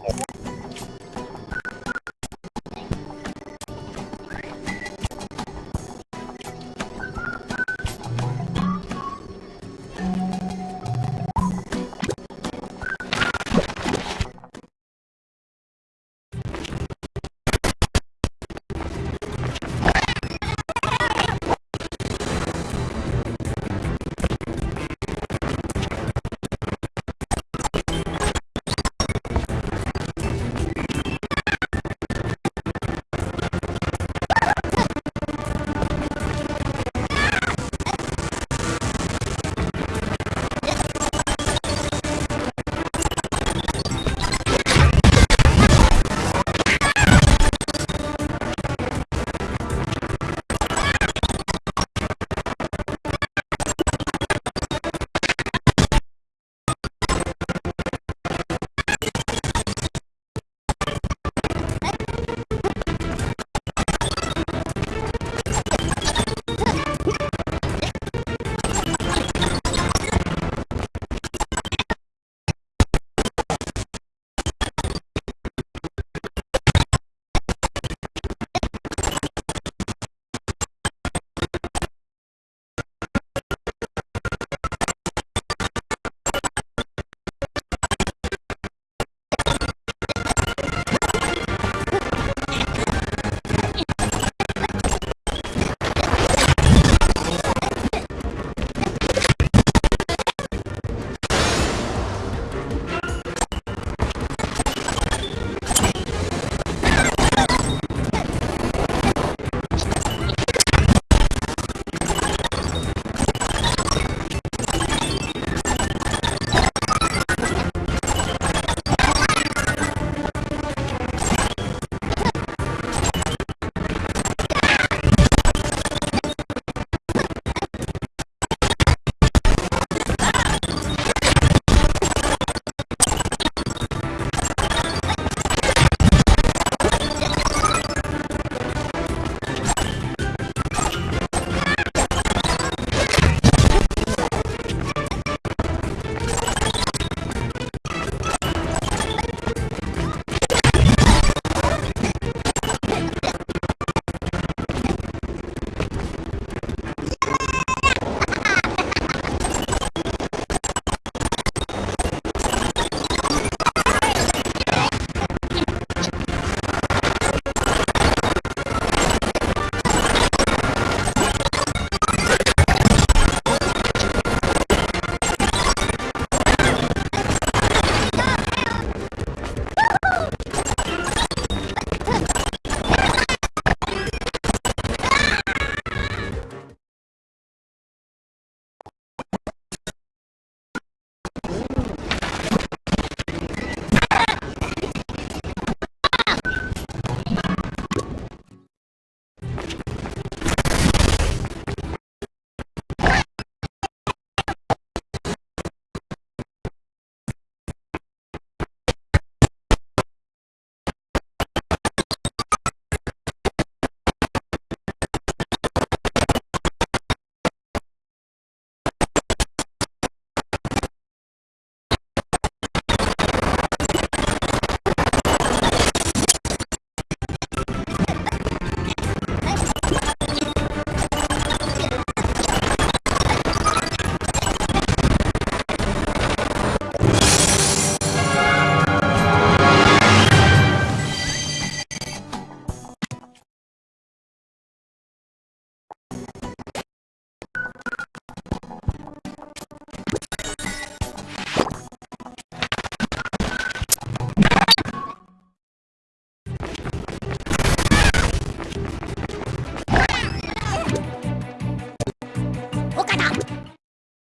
you